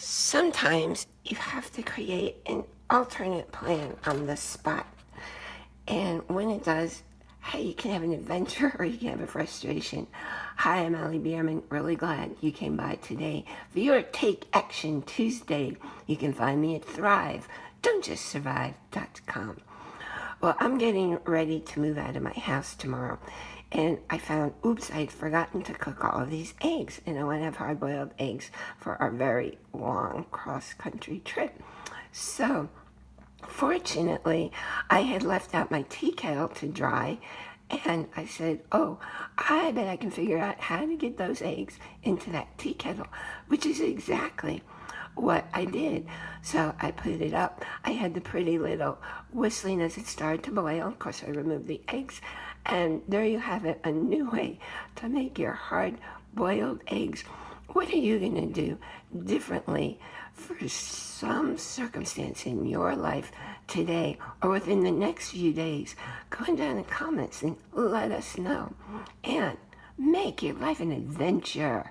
Sometimes you have to create an alternate plan on the spot. And when it does, hey, you can have an adventure or you can have a frustration. Hi, I'm Allie Bierman. Really glad you came by today for your Take Action Tuesday. You can find me at Thrive, don'tjustsurvive.com. Well, I'm getting ready to move out of my house tomorrow. And I found, oops, I had forgotten to cook all of these eggs. And I want to have hard-boiled eggs for our very long cross-country trip. So, fortunately, I had left out my tea kettle to dry. And I said, oh, I bet I can figure out how to get those eggs into that tea kettle, which is exactly what I did. So I put it up. I had the pretty little whistling as it started to boil. Of course, I removed the eggs. And there you have it, a new way to make your hard-boiled eggs. What are you going to do differently for some circumstance in your life today or within the next few days? Go down in the comments and let us know. And make your life an adventure.